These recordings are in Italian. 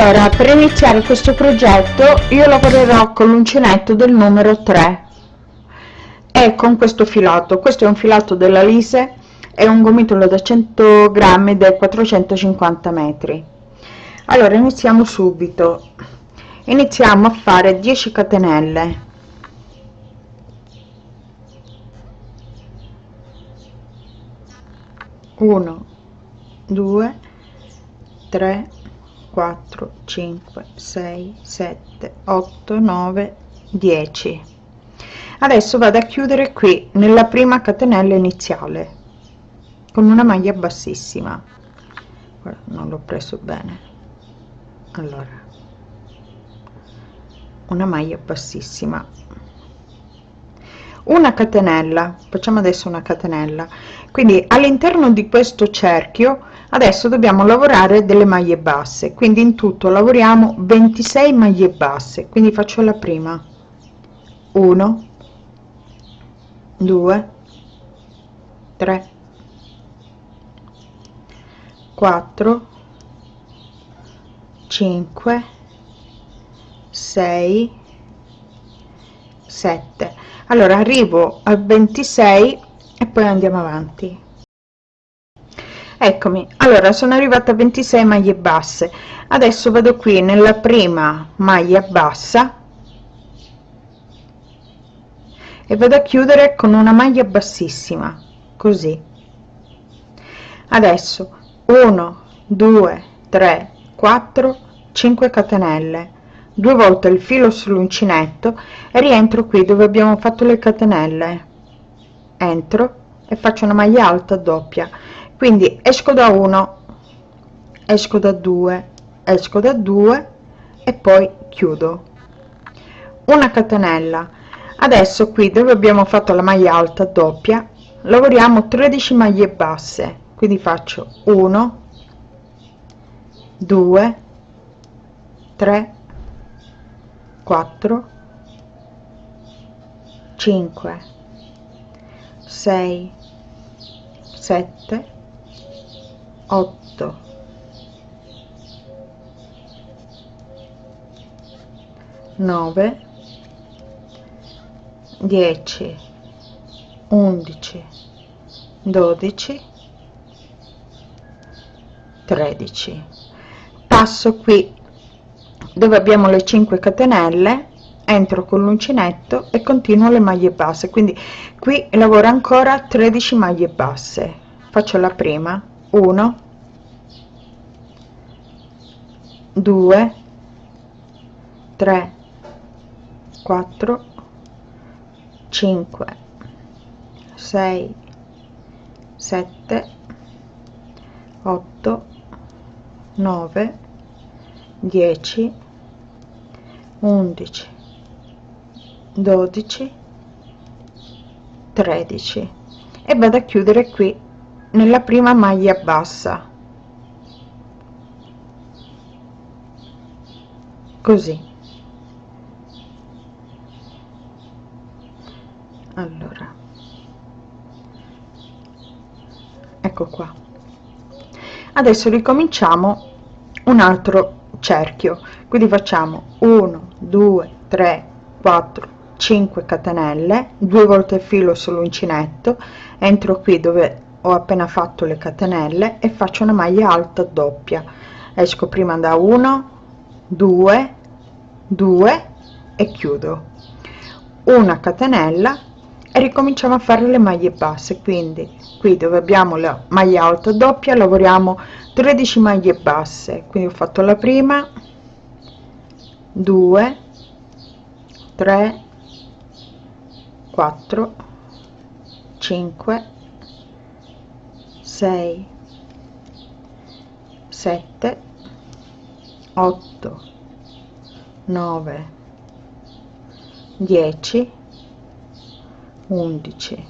allora per iniziare questo progetto io lavorerò con l'uncinetto del numero 3 e con questo filato. Questo è un filato della lise è un gomitolo da 100 grammi del 450 metri. Allora iniziamo subito. Iniziamo a fare 10 catenelle. 1 2 3 4 5 6 7 8 9 10 adesso vado a chiudere qui nella prima catenella iniziale con una maglia bassissima. Non l'ho preso bene. Allora una maglia bassissima. Una catenella facciamo adesso una catenella. Quindi all'interno di questo cerchio adesso dobbiamo lavorare delle maglie basse quindi in tutto lavoriamo 26 maglie basse quindi faccio la prima. 1 2 3 4 5 6 7 allora arrivo al 26 e poi andiamo avanti eccomi. Allora sono arrivata a 26 maglie basse. Adesso vado qui nella prima maglia bassa e vado a chiudere con una maglia bassissima così. Adesso 1 2 3 4 5 catenelle. Due volte il filo sull'uncinetto e rientro qui dove abbiamo fatto le catenelle. Entro e faccio una maglia alta doppia quindi esco da 1 esco da 2 esco da 2 e poi chiudo. Una catenella. Adesso qui dove abbiamo fatto la maglia alta doppia lavoriamo 13 maglie basse. Quindi faccio 1 2 3 4 5 6 7 8 9 10 11 12 13 passo qui dove abbiamo le 5 catenelle entro con l'uncinetto e continuo le maglie basse. Quindi qui lavoro ancora 13 maglie basse. Faccio la prima 1 2 3 4 5 6 7 8 9 10 11 12 13 e vado a chiudere qui nella prima maglia bassa. Così. Allora. Ecco qua. Adesso ricominciamo un altro cerchio. Quindi facciamo 1 2 3 4 5 catenelle due volte il filo sull'uncinetto entro qui dove ho appena fatto le catenelle e faccio una maglia alta doppia. Esco prima da 1 2 2 e chiudo. Una catenella e ricominciamo a fare le maglie basse. Quindi qui dove abbiamo la maglia alta doppia lavoriamo 13 maglie basse. Quindi ho fatto la prima 2 3 4 5 6 7 8 9 10 11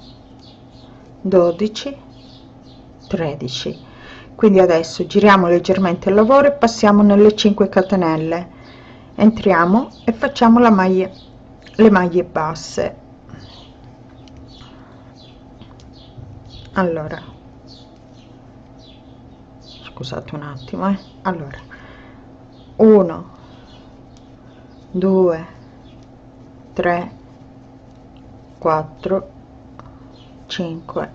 12 13 quindi adesso giriamo leggermente il lavoro e passiamo nelle 5 catenelle. Entriamo e facciamo la maglia le maglie basse. Allora scusate un attimo eh. allora 1 2 3 4 5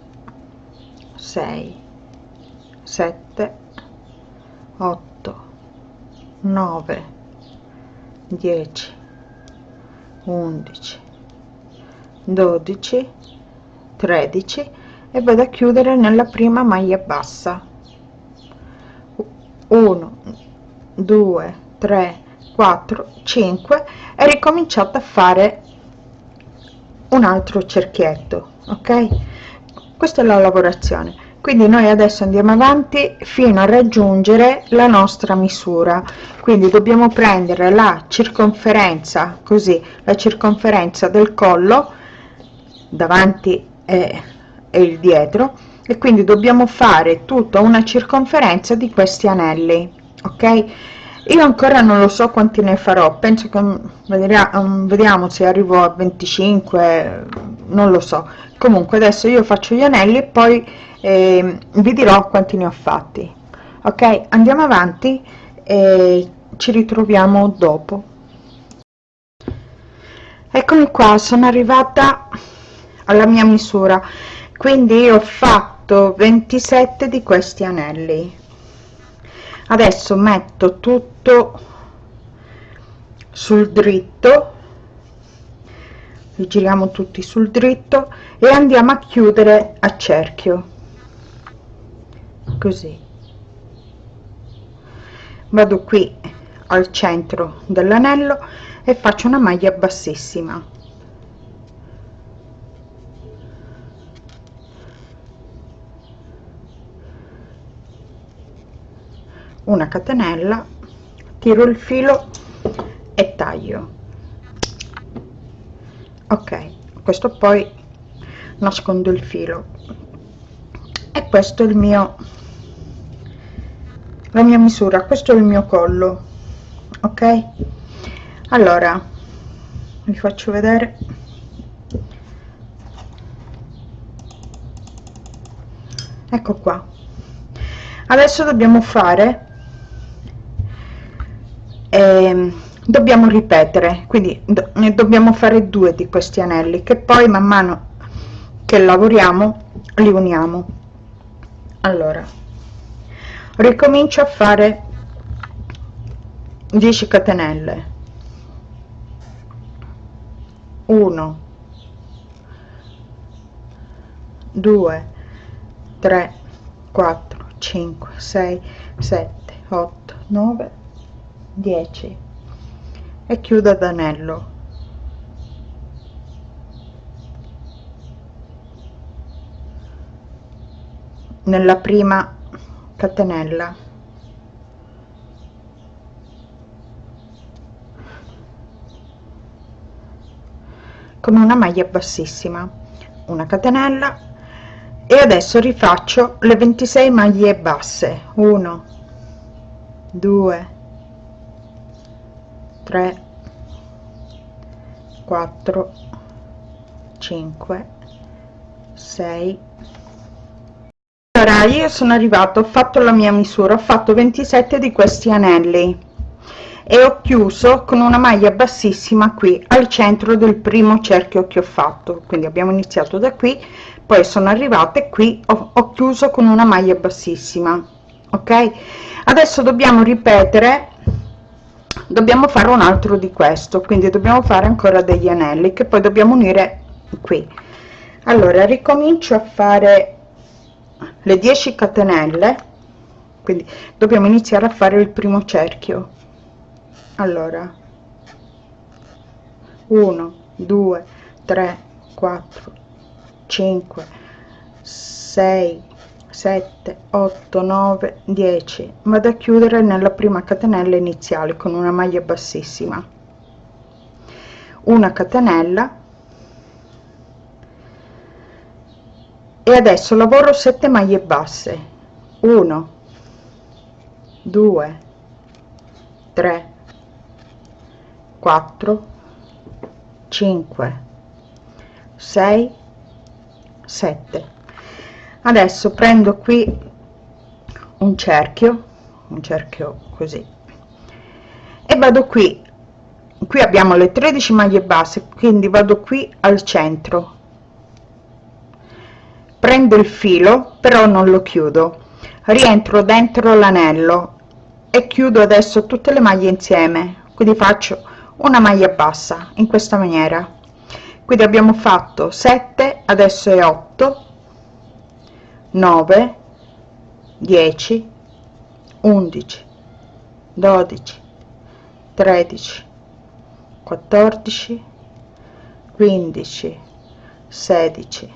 6 7 8 9 10 11 12 13 e vado a chiudere nella prima maglia bassa 1 2 3 4 5 e ricominciate a fare un altro cerchietto ok? Questa è la lavorazione. Quindi noi adesso andiamo avanti fino a raggiungere la nostra misura. Quindi dobbiamo prendere la circonferenza così la circonferenza del collo davanti e, e il dietro e quindi dobbiamo fare tutta una circonferenza di questi anelli ok? Io ancora non lo so quanti ne farò penso che vediamo, vediamo se arrivo a 25 non lo so. Comunque adesso io faccio gli anelli e poi eh, vi dirò quanti ne ho fatti ok? Andiamo avanti e ci ritroviamo dopo. Eccomi qua sono arrivata alla mia misura. Quindi ho fatto 27 di questi anelli. Adesso metto tutto sul dritto. Li giriamo tutti sul dritto e andiamo a chiudere a cerchio. Così. Vado qui al centro dell'anello e faccio una maglia bassissima una catenella tiro il filo e taglio. Ok questo poi nascondo il filo. E questo è il mio la mia misura questo è il mio collo ok? Allora vi faccio vedere. Ecco qua. Adesso dobbiamo fare eh, dobbiamo ripetere quindi do, ne dobbiamo fare due di questi anelli che poi man mano che lavoriamo li uniamo. Allora ricomincio a fare 10 catenelle. 1 2 3 4 5 6 7 8 9 10 e chiudo ad anello. Nella prima catenella. Come una maglia bassissima. Una catenella. E adesso rifaccio le 26 maglie basse. 1 2 3 4 5 6 allora io sono arrivato ho fatto la mia misura ho fatto 27 di questi anelli e ho chiuso con una maglia bassissima qui al centro del primo cerchio che ho fatto. Quindi abbiamo iniziato da qui poi sono arrivata e qui ho, ho chiuso con una maglia bassissima ok? Adesso dobbiamo ripetere dobbiamo fare un altro di questo quindi dobbiamo fare ancora degli anelli che poi dobbiamo unire qui. Allora ricomincio a fare le 10 catenelle quindi dobbiamo iniziare a fare il primo cerchio. Allora 1 2 3 4 5 6 7 8 9 10 vado a chiudere nella prima catenella iniziale con una maglia bassissima. Una catenella. E adesso lavoro 7 maglie basse. 1 2 3 4 5 6 7 adesso prendo qui un cerchio un cerchio così e vado qui. Qui abbiamo le 13 maglie basse quindi vado qui al centro. Prendo il filo però non lo chiudo. Rientro dentro l'anello e chiudo adesso tutte le maglie insieme. Quindi faccio una maglia bassa in questa maniera. Quindi abbiamo fatto 7 adesso è 8 9 10 11 12 13 14 15 16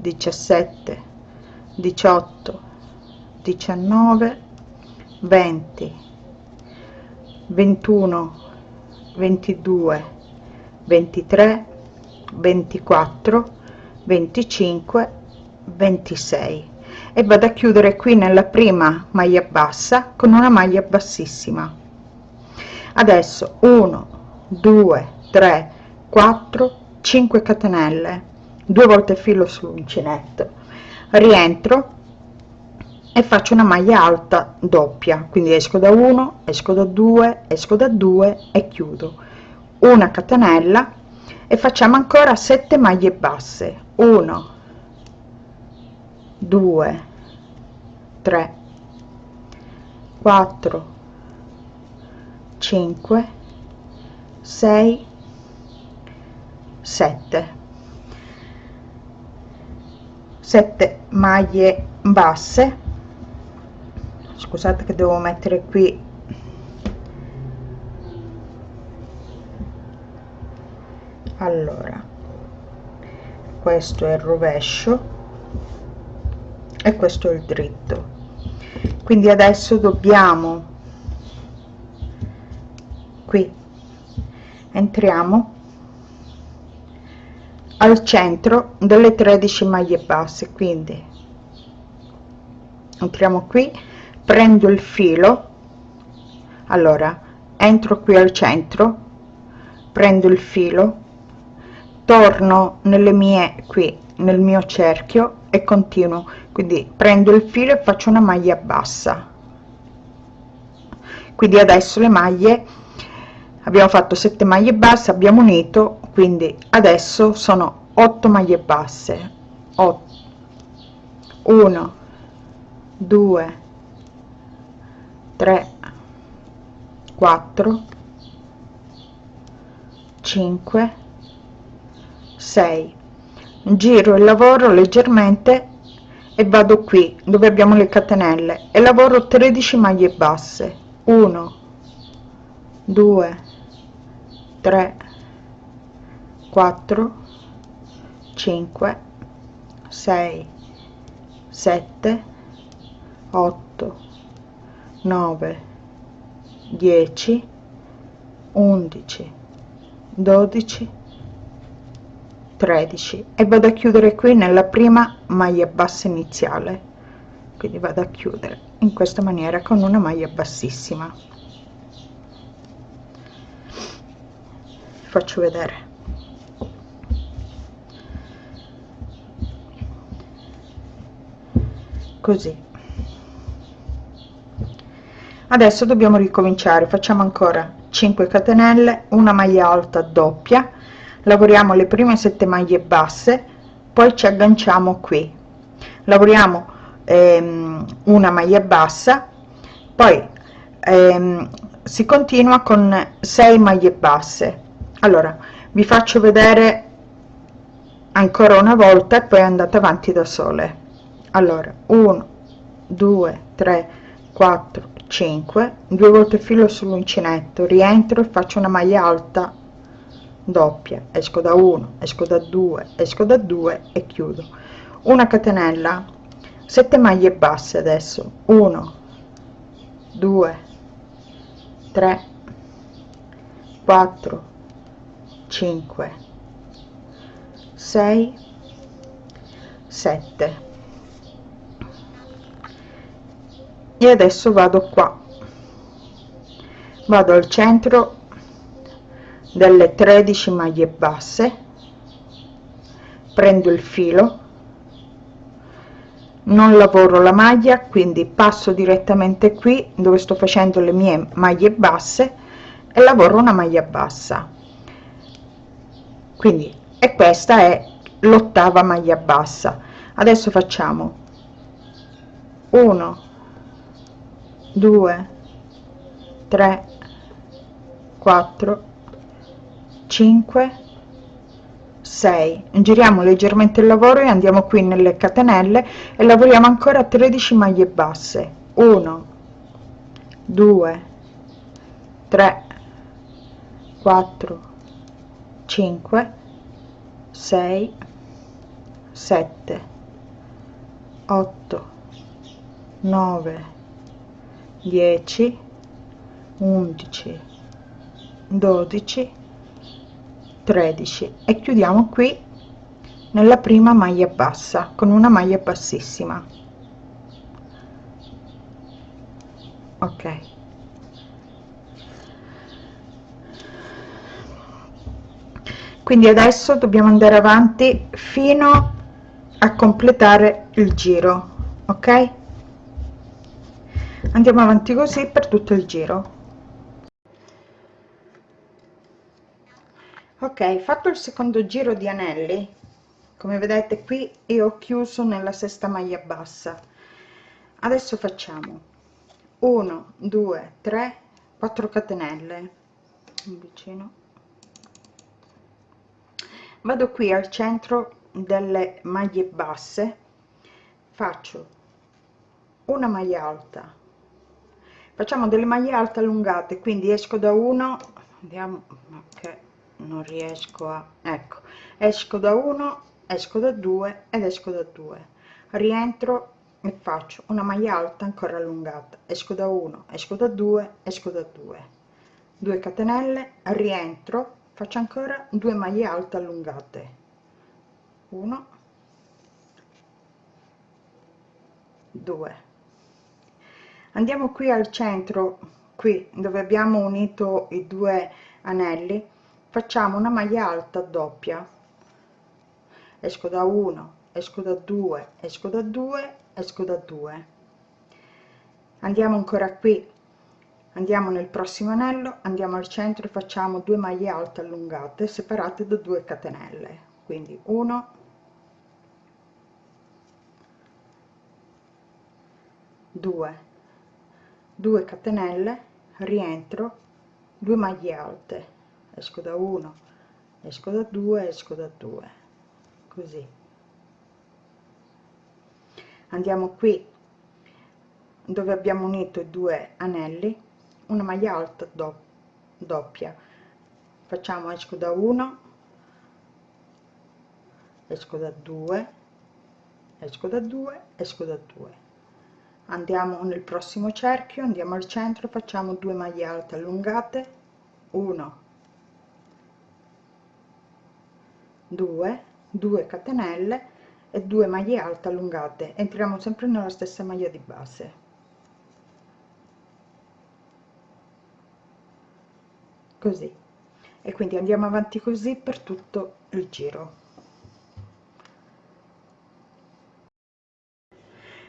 17 18 19 20 21 22 23 24 25 26 e vado a chiudere qui nella prima maglia bassa con una maglia bassissima. Adesso 1 2 3 4 5 catenelle. Due volte filo sull'uncinetto. Rientro e faccio una maglia alta doppia. Quindi esco da 1 esco da 2 esco da 2 e chiudo. Una catenella e facciamo ancora 7 maglie basse. 1 2 3 4 5 6 7 7 maglie basse. Scusate che devo mettere qui allora questo è il rovescio e questo è il dritto. Quindi adesso dobbiamo qui entriamo al centro delle 13 maglie basse. Quindi entriamo qui prendo il filo allora entro qui al centro prendo il filo torno nelle mie qui nel mio cerchio e continuo. Quindi prendo il filo e faccio una maglia bassa. Quindi adesso le maglie abbiamo fatto 7 maglie basse abbiamo unito quindi adesso sono 8 maglie basse. 8 1 2 3 4 5 6 giro il lavoro leggermente e vado qui dove abbiamo le catenelle e lavoro 13 maglie basse. 1 2 3 4 5 6 7 8 9 10 11 12 13 e vado a chiudere qui nella prima maglia bassa iniziale. Quindi vado a chiudere in questa maniera con una maglia bassissima. Faccio vedere. Così. Adesso dobbiamo ricominciare. Facciamo ancora 5 catenelle una maglia alta doppia lavoriamo le prime 7 maglie basse poi ci agganciamo qui. Lavoriamo ehm, una maglia bassa poi ehm, si continua con 6 maglie basse. Allora vi faccio vedere ancora una volta e poi andate avanti da sole. Allora 1 2 3 4 5 due volte filo sull'uncinetto rientro e faccio una maglia alta doppia esco da 1 esco da 2 esco da 2 e chiudo. Una catenella 7 maglie basse adesso. 1 2 3 4 5 6 7 e adesso vado qua. Vado al centro delle 13 maglie basse prendo il filo non lavoro la maglia quindi passo direttamente qui dove sto facendo le mie maglie basse e lavoro una maglia bassa. Quindi e questa è l'ottava maglia bassa. Adesso facciamo 1 2 3 4 5 6 giriamo leggermente il lavoro e andiamo qui nelle catenelle e lavoriamo ancora 13 maglie basse. 1 2 3 4 5 6 7 8 9 10 11 12 13 e chiudiamo qui nella prima maglia bassa con una maglia bassissima. Ok. Quindi adesso dobbiamo andare avanti fino a completare il giro ok? Andiamo avanti così per tutto il giro ok fatto il secondo giro di anelli come vedete qui io ho chiuso nella sesta maglia bassa. Adesso facciamo 1 2 3 4 catenelle. Vicino. Vado qui al centro delle maglie basse. Faccio una maglia alta. Facciamo delle maglie alte allungate quindi esco da uno andiamo ok non riesco a ecco esco da 1 esco da 2 ed esco da 2 rientro e faccio una maglia alta ancora allungata. Esco da 1 esco da 2 esco da 2 2 catenelle rientro faccio ancora 2 maglie alte allungate. 1 2 andiamo qui al centro qui dove abbiamo unito i due anelli facciamo una maglia alta doppia. Esco da 1 esco da 2 esco da 2 esco da 2 andiamo ancora qui. Andiamo nel prossimo anello andiamo al centro e facciamo due maglie alte allungate separate da 2 catenelle. Quindi 1 2 2 catenelle rientro 2 maglie alte esco da 1 esco da 2 esco da 2 così. Andiamo qui dove abbiamo unito i due anelli una maglia alta do doppia. Facciamo esco da 1 esco da 2 esco da 2 esco da 2 andiamo nel prossimo cerchio andiamo al centro facciamo due maglie alte allungate 1 2 2 catenelle e 2 maglie alte allungate. Entriamo sempre nella stessa maglia di base. Così. E quindi andiamo avanti così per tutto il giro.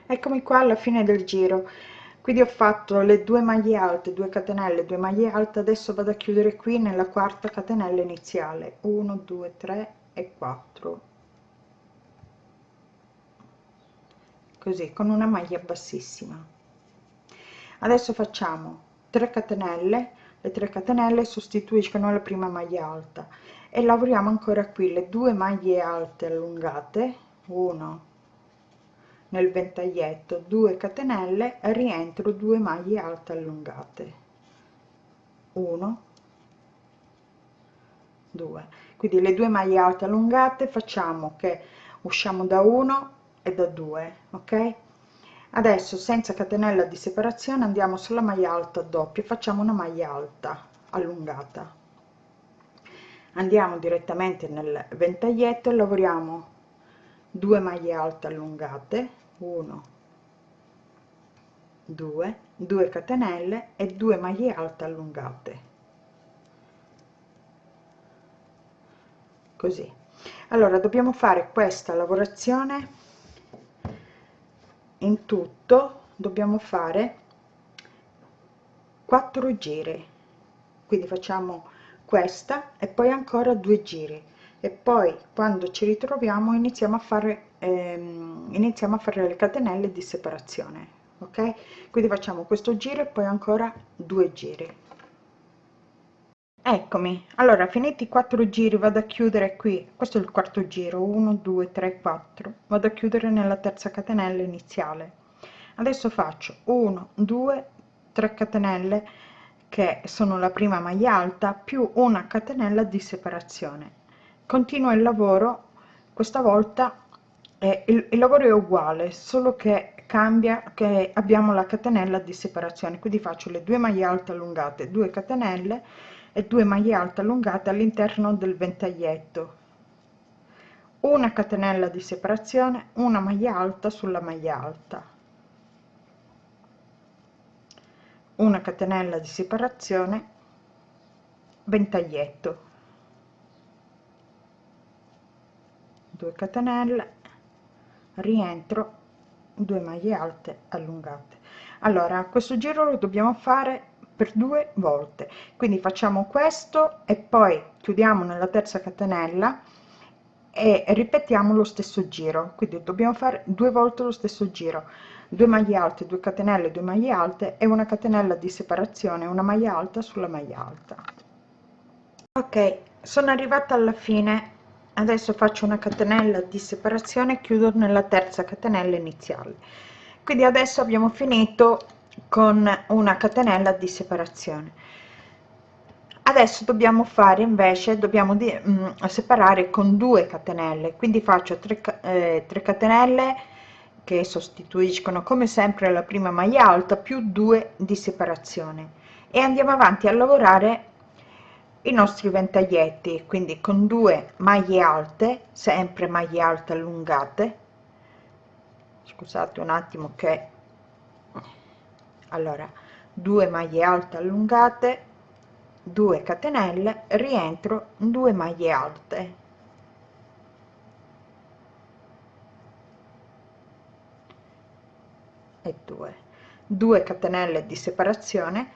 Eccomi qua alla fine del giro. Quindi ho fatto le due maglie alte 2 catenelle 2 maglie alte. Adesso vado a chiudere qui nella quarta catenella iniziale. 1 2 3 e 4 così con una maglia bassissima. Adesso facciamo 3 catenelle. Le 3 catenelle sostituiscono la prima maglia alta. E lavoriamo ancora qui le due maglie alte allungate. 1 nel ventaglietto 2 catenelle rientro 2 maglie alte allungate. 1 2 quindi le due maglie alte allungate facciamo che usciamo da 1 e da 2 ok? Adesso senza catenella di separazione andiamo sulla maglia alta doppia facciamo una maglia alta allungata. Andiamo direttamente nel ventaglietto e lavoriamo 2 maglie alte allungate 1 2 2 catenelle e 2 maglie alte allungate così. Allora dobbiamo fare questa lavorazione in tutto dobbiamo fare 4 giri. Quindi facciamo questa e poi ancora due giri. E poi quando ci ritroviamo iniziamo a fare ehm, iniziamo a fare le catenelle di separazione ok? Quindi facciamo questo giro e poi ancora due giri eccomi. Allora finiti i quattro giri vado a chiudere qui. Questo è il quarto giro. 1 2 3 4 vado a chiudere nella terza catenella iniziale. Adesso faccio 1 2 3 catenelle che sono la prima maglia alta più una catenella di separazione. Continuo il lavoro. Questa volta eh, il, il lavoro è uguale solo che cambia che abbiamo la catenella di separazione. Quindi faccio le due maglie alte allungate 2 catenelle e 2 maglie alte allungate all'interno del ventaglietto. Una catenella di separazione una maglia alta sulla maglia alta. Una catenella di separazione ventaglietto. 2 catenelle rientro 2 maglie alte allungate. Allora questo giro lo dobbiamo fare per due volte. Quindi facciamo questo e poi chiudiamo nella terza catenella e ripetiamo lo stesso giro. Quindi dobbiamo fare due volte lo stesso giro. 2 maglie alte 2 catenelle 2 maglie alte e una catenella di separazione una maglia alta sulla maglia alta. Ok sono arrivata alla fine. Adesso faccio una catenella di separazione chiudo nella terza catenella iniziale. Quindi adesso abbiamo finito con una catenella di separazione. Adesso dobbiamo fare invece dobbiamo di, mh, mm, separare con due catenelle. Quindi faccio 3, eh, 3 catenelle che sostituiscono come sempre la prima maglia alta più 2 di separazione. E andiamo avanti a lavorare i nostri ventaglietti. Quindi con due maglie alte sempre maglie alte allungate. Scusate un attimo che allora 2 maglie alte allungate 2 catenelle rientro 2 maglie alte. E 2 2 catenelle di separazione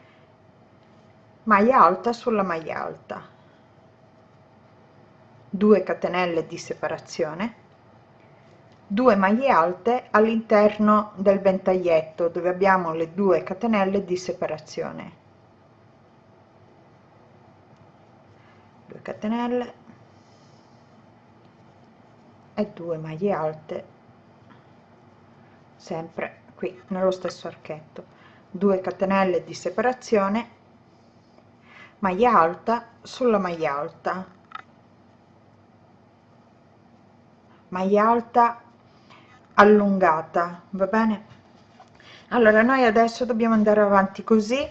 maglia alta sulla maglia alta. 2 catenelle di separazione 2 maglie alte all'interno del ventaglietto dove abbiamo le due catenelle di separazione. 2 catenelle e 2 maglie alte sempre qui nello stesso archetto. 2 catenelle di separazione maglia alta sulla maglia alta. Maglia alta allungata va bene? Allora noi adesso dobbiamo andare avanti così.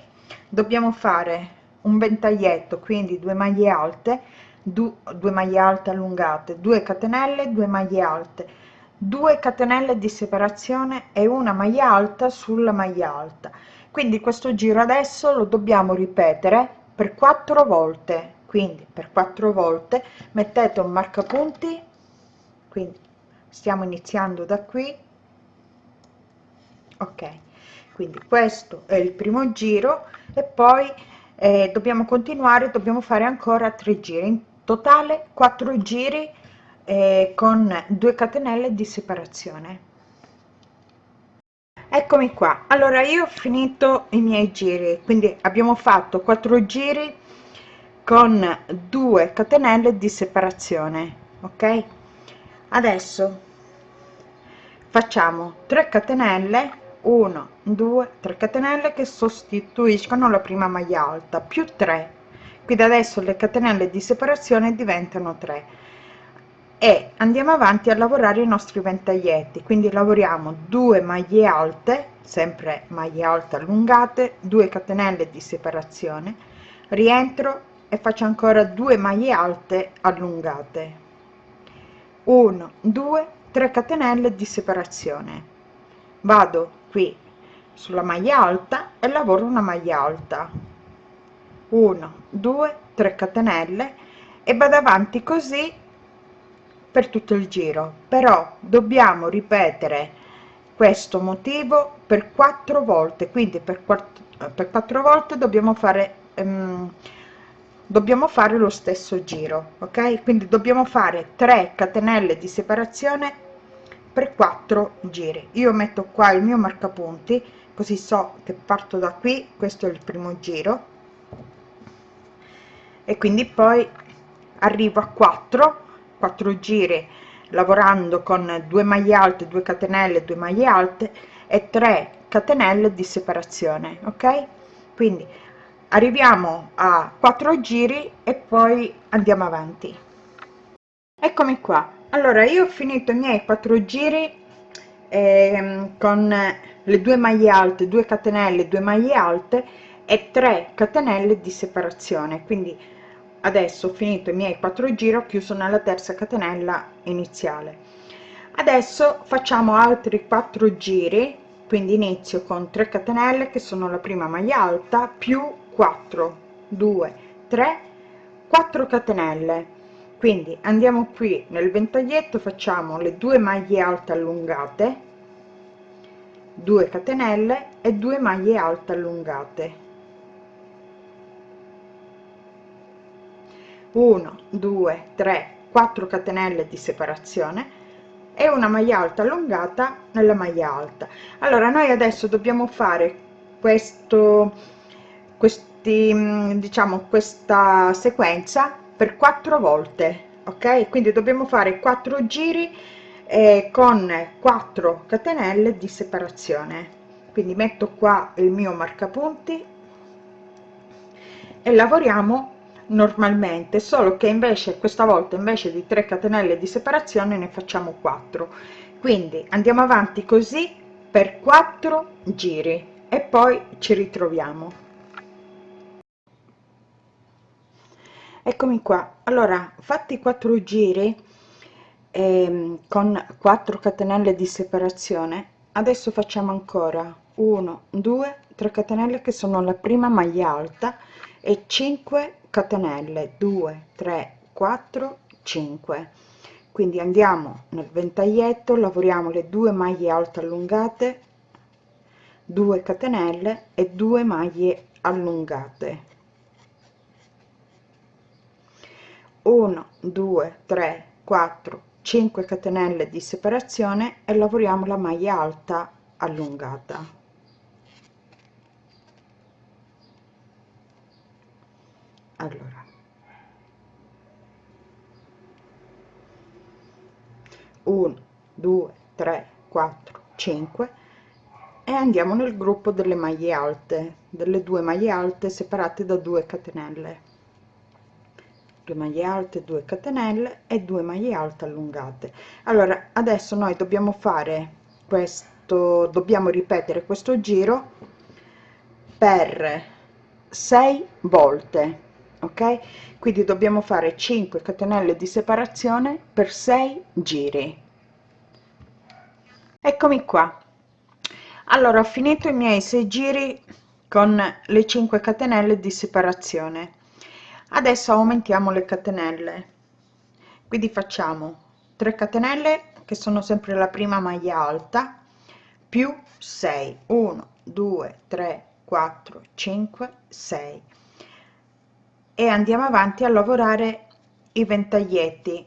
Dobbiamo fare un ventaglietto quindi due maglie alte due maglie alte allungate 2 catenelle 2 maglie alte. 2 catenelle di separazione e una maglia alta sulla maglia alta. Quindi questo giro adesso lo dobbiamo ripetere per quattro volte. Quindi per quattro volte mettete un marcapunti quindi stiamo iniziando da qui. Ok quindi questo è il primo giro e poi eh, dobbiamo continuare dobbiamo fare ancora tre giri. In totale quattro giri eh, con 2 catenelle di separazione. Eccomi qua. Allora io ho finito i miei giri quindi abbiamo fatto quattro giri con 2 catenelle di separazione ok adesso facciamo 3 catenelle 1 2 3 catenelle che sostituiscono la prima maglia alta più 3 quindi adesso le catenelle di separazione diventano 3 e andiamo avanti a lavorare i nostri ventaglietti. Quindi lavoriamo 2 maglie alte sempre maglie alte allungate 2 catenelle di separazione. Rientro e faccio ancora 2 maglie alte allungate 1 2 3 catenelle di separazione. Vado qui sulla maglia alta e lavoro una maglia alta. 1 2 3 catenelle e vado avanti così per tutto il giro. Però dobbiamo ripetere questo motivo per quattro volte. Quindi per quattro, per quattro volte dobbiamo fare um, dobbiamo fare lo stesso giro ok? Quindi dobbiamo fare 3 catenelle di separazione per 4 giri. Io metto qua il mio marcapunti così so che parto da qui questo è il primo giro. E quindi poi arrivo a 4 4 giri lavorando con 2 maglie alte 2 catenelle 2 maglie alte e 3 catenelle di separazione ok? Quindi arriviamo a 4 giri e poi andiamo avanti. Eccomi qua. Allora io ho finito i miei 4 giri eh, con le due maglie alte 2 catenelle 2 maglie alte e 3 catenelle di separazione. Quindi adesso ho finito i miei 4 giri ho chiuso nella terza catenella iniziale. Adesso facciamo altri 4 giri quindi inizio con 3 catenelle che sono la prima maglia alta più 4 2 3 4 catenelle. Quindi andiamo qui nel ventaglietto facciamo le due maglie alte allungate 2 catenelle e 2 maglie alte allungate. 1 2 3 4 catenelle di separazione e una maglia alta allungata nella maglia alta. Allora noi adesso dobbiamo fare questo questi mm, diciamo questa sequenza per quattro volte ok? Quindi dobbiamo fare quattro giri eh, con 4 catenelle di separazione. Quindi metto qua il mio marcapunti e lavoriamo normalmente solo che invece questa volta invece di 3 catenelle di separazione ne facciamo 4 quindi andiamo avanti così per 4 giri e poi ci ritroviamo eccomi qua. Allora fatti 4 giri ehm, con 4 catenelle di separazione adesso facciamo ancora 1 2 3 catenelle che sono la prima maglia alta e 5 catenelle 2 3 4 5 quindi andiamo nel ventaglietto lavoriamo le due maglie alte allungate 2 catenelle e 2 maglie allungate 1 2 3 4 5 catenelle di separazione e lavoriamo la maglia alta allungata. Allora. 1 2 3 4 5 e andiamo nel gruppo delle maglie alte delle due maglie alte separate da 2 catenelle 2 maglie alte 2 catenelle e 2 maglie alte allungate. Allora adesso noi dobbiamo fare questo dobbiamo ripetere questo giro per 6 volte ok? Quindi dobbiamo fare 5 catenelle di separazione per 6 giri. Eccomi qua. Allora ho finito i miei 6 giri con le 5 catenelle di separazione adesso aumentiamo le catenelle. Quindi facciamo 3 catenelle che sono sempre la prima maglia alta più 6 1 2 3 4 5 6 e andiamo avanti a lavorare i ventaglietti.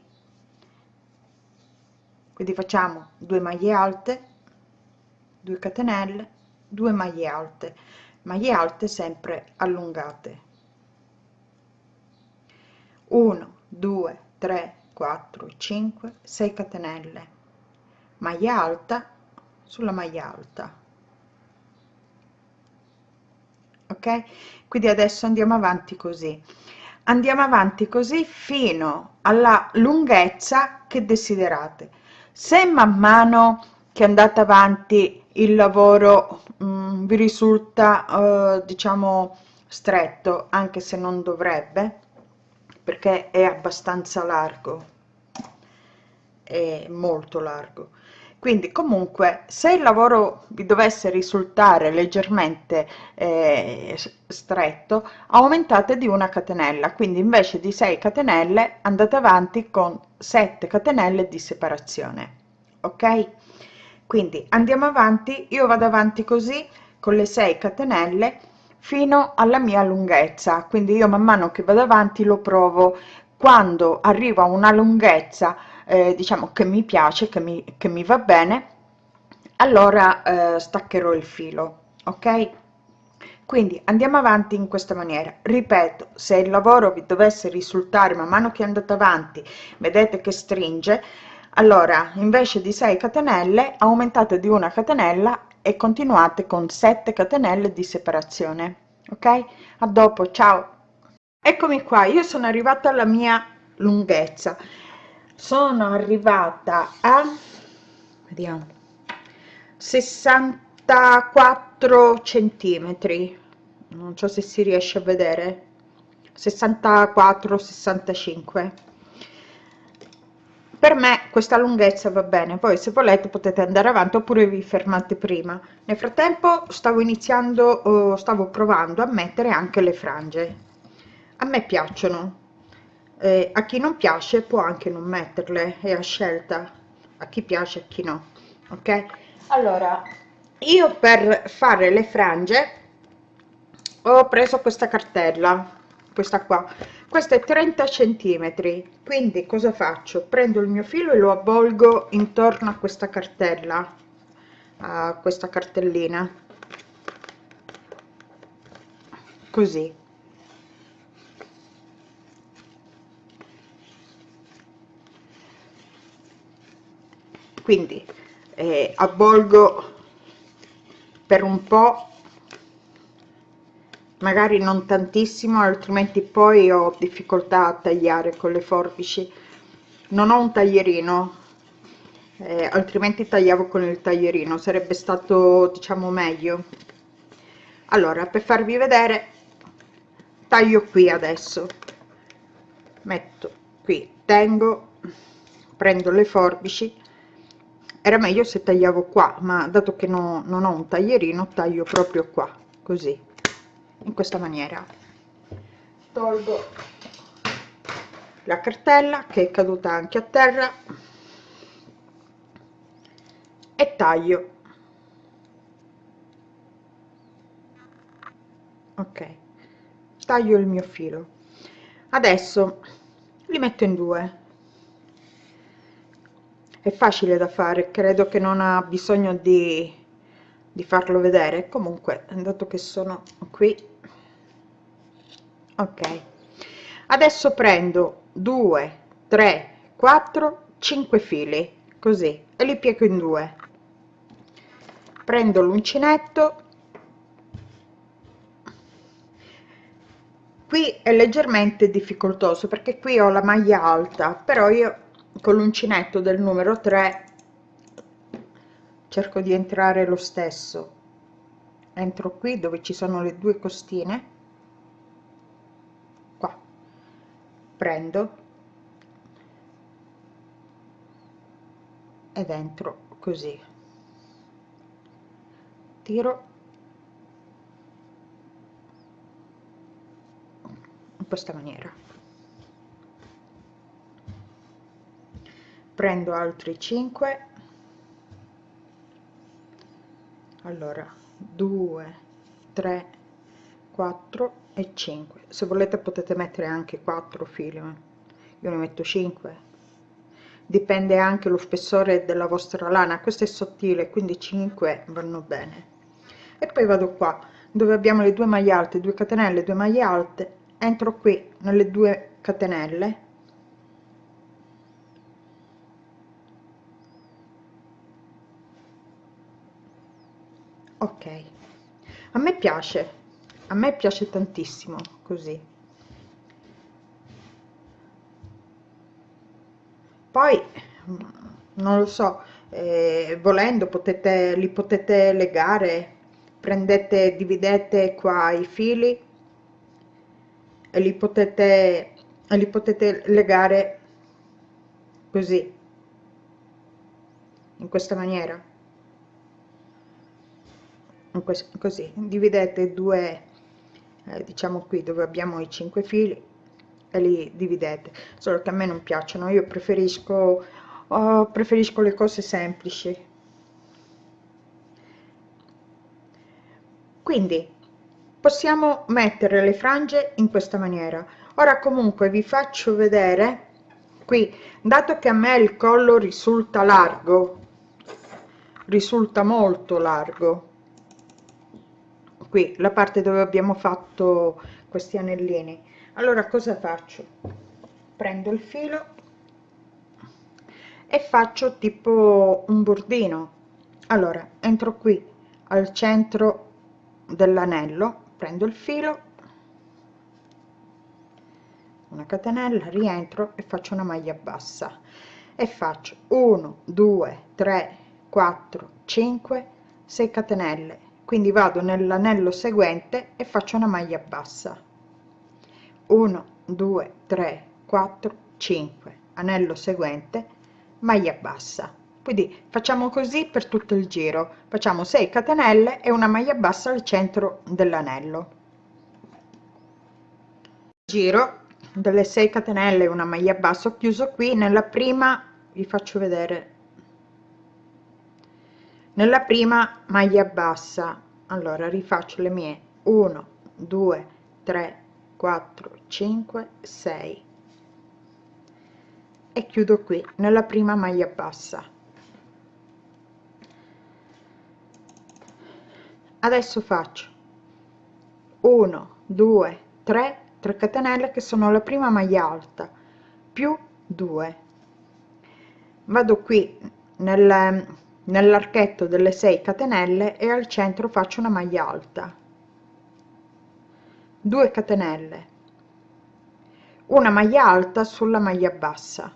Quindi facciamo 2 maglie alte 2 catenelle 2 maglie alte. Maglie alte sempre allungate 1 2 3 4 5 6 catenelle. Maglia alta sulla maglia alta. Ok? Quindi adesso andiamo avanti così. Andiamo avanti così fino alla lunghezza che desiderate. Se man mano che andate avanti il lavoro mh, vi risulta eh, diciamo stretto anche se non dovrebbe perché è abbastanza largo. È molto largo. Quindi comunque se il lavoro vi dovesse risultare leggermente eh, stretto aumentate di una catenella. Quindi invece di 6 catenelle andate avanti con 7 catenelle di separazione. Ok? Quindi andiamo avanti. Io vado avanti così con le 6 catenelle fino alla mia lunghezza. Quindi io man mano che vado avanti lo provo. Quando arrivo a una lunghezza eh, diciamo che mi piace che mi, che mi va bene allora eh, staccherò il filo ok? Quindi andiamo avanti in questa maniera. Ripeto se il lavoro vi dovesse risultare man mano che andate avanti vedete che stringe allora invece di 6 catenelle aumentate di una catenella e continuate con 7 catenelle di separazione ok? A dopo ciao. Eccomi qua io sono arrivata alla mia lunghezza. Sono arrivata a vediamo 64 centimetri. Non so se si riesce a vedere. 64 65 per me questa lunghezza va bene poi se volete potete andare avanti oppure vi fermate prima. Nel frattempo stavo iniziando stavo provando a mettere anche le frange. A me piacciono. Eh, a chi non piace può anche non metterle è a scelta. A chi piace a chi no ok? Allora io per fare le frange ho preso questa cartella questa qua questa è 30 centimetri quindi cosa faccio? Prendo il mio filo e lo avvolgo intorno a questa cartella a questa cartellina. Così. Quindi eh, avvolgo per un po magari non tantissimo altrimenti poi ho difficoltà a tagliare con le forbici. Non ho un taglierino eh, altrimenti tagliavo con il taglierino sarebbe stato diciamo meglio. Allora per farvi vedere taglio qui adesso. Metto qui tengo prendo le forbici. Era meglio se tagliavo qua ma dato che no, non ho un taglierino taglio proprio qua così in questa maniera. Tolgo la cartella che è caduta anche a terra e taglio. Ok taglio il mio filo. Adesso li metto in due. È facile da fare credo che non ha bisogno di, di farlo vedere. Comunque dato che sono qui ok. Adesso prendo 2 3 4 5 fili così e li piego in due. Prendo l'uncinetto. Qui è leggermente difficoltoso perché qui ho la maglia alta però io con l'uncinetto del numero 3 cerco di entrare lo stesso. Entro qui dove ci sono le due costine prendo. E dentro così. Tiro. In questa maniera. Prendo altri 5 allora 2 3 4 e 5 se volete potete mettere anche 4 fili io ne metto 5 dipende anche lo spessore della vostra lana. Questo è sottile quindi 5 vanno bene. E poi vado qua dove abbiamo le due maglie alte 2 catenelle 2 maglie alte. Entro qui nelle due catenelle. Ok. A me piace a me piace tantissimo così. Poi non lo so eh, volendo potete li potete legare prendete dividete qua i fili e li potete e li potete legare così in questa maniera. Così dividete due eh, diciamo qui dove abbiamo i 5 fili e li dividete solo che a me non piacciono. Io preferisco oh, preferisco le cose semplici. Quindi possiamo mettere le frange in questa maniera. Ora comunque vi faccio vedere qui dato che a me il collo risulta largo risulta molto largo qui la parte dove abbiamo fatto questi anellini. Allora cosa faccio? Prendo il filo e faccio tipo un bordino. Allora entro qui al centro dell'anello prendo il filo una catenella rientro e faccio una maglia bassa. E faccio 1 2 3 4 5 6 catenelle quindi vado nell'anello seguente e faccio una maglia bassa. 1 2 3 4 5 anello seguente maglia bassa. Quindi facciamo così per tutto il giro. Facciamo 6 catenelle e una maglia bassa al centro dell'anello. Giro delle 6 catenelle una maglia bassa. Ho chiuso qui. Nella prima vi faccio vedere nella prima maglia bassa. Allora rifaccio le mie. 1 2 3 4 5 6 e chiudo qui nella prima maglia bassa. Adesso faccio. 1 2 3 3 catenelle che sono la prima maglia alta più 2 vado qui nel, nell'archetto delle 6 catenelle e al centro faccio una maglia alta. 2 catenelle. Una maglia alta sulla maglia bassa.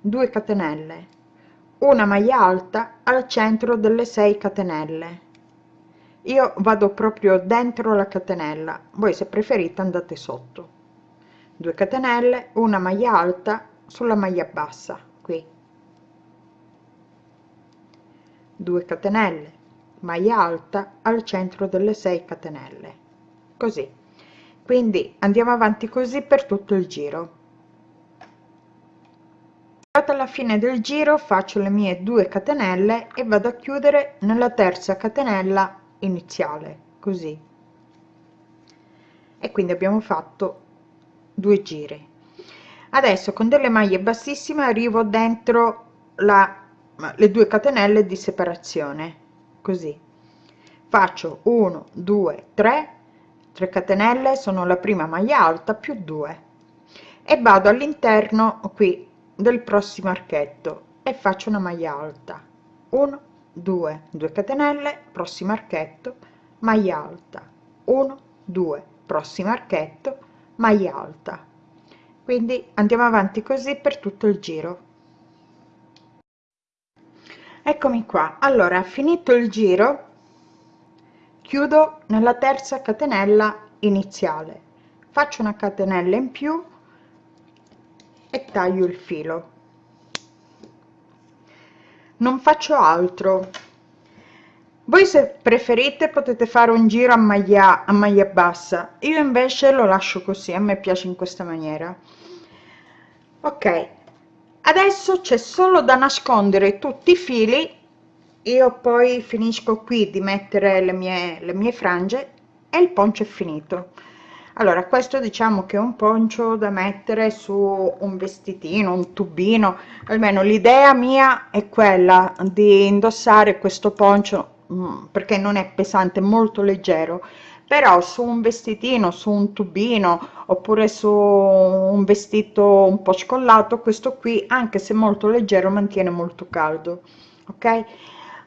2 catenelle. Una maglia alta al centro delle 6 catenelle. Io vado proprio dentro la catenella. Voi se preferite andate sotto. 2 catenelle una maglia alta sulla maglia bassa qui 2 catenelle maglia alta al centro delle 6 catenelle. Così. Quindi andiamo avanti così per tutto il giro. Alla fine del giro faccio le mie 2 catenelle e vado a chiudere nella terza catenella iniziale così. E quindi abbiamo fatto due giri. Adesso con delle maglie bassissime arrivo dentro la le due catenelle di separazione così. Faccio 1 2 3 3 catenelle sono la prima maglia alta più 2 e vado all'interno qui del prossimo archetto e faccio una maglia alta. 1 2 2 catenelle prossimo archetto maglia alta. 1 2 prossimo archetto maglia alta. Quindi andiamo avanti così per tutto il giro eccomi qua. Allora finito il giro chiudo nella terza catenella iniziale. Faccio una catenella in più e taglio il filo. Non faccio altro. Voi se preferite potete fare un giro a maglia a maglia bassa. Io invece lo lascio così. A me piace in questa maniera. Ok adesso c'è solo da nascondere tutti i fili. Io poi finisco qui di mettere le mie le mie frange e il poncio è finito. Allora questo diciamo che è un poncio da mettere su un vestitino un tubino. Almeno l'idea mia è quella di indossare questo poncio mm, perché non è pesante molto leggero però su un vestitino su un tubino oppure su un vestito un po scollato questo qui anche se molto leggero mantiene molto caldo ok?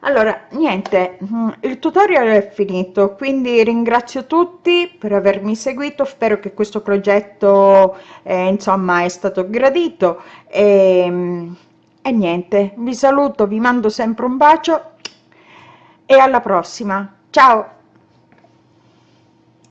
Allora niente mm, il tutorial è finito quindi ringrazio tutti per avermi seguito spero che questo progetto eh, insomma è stato gradito e, mm, e niente vi saluto vi mando sempre un bacio e alla prossima. Ciao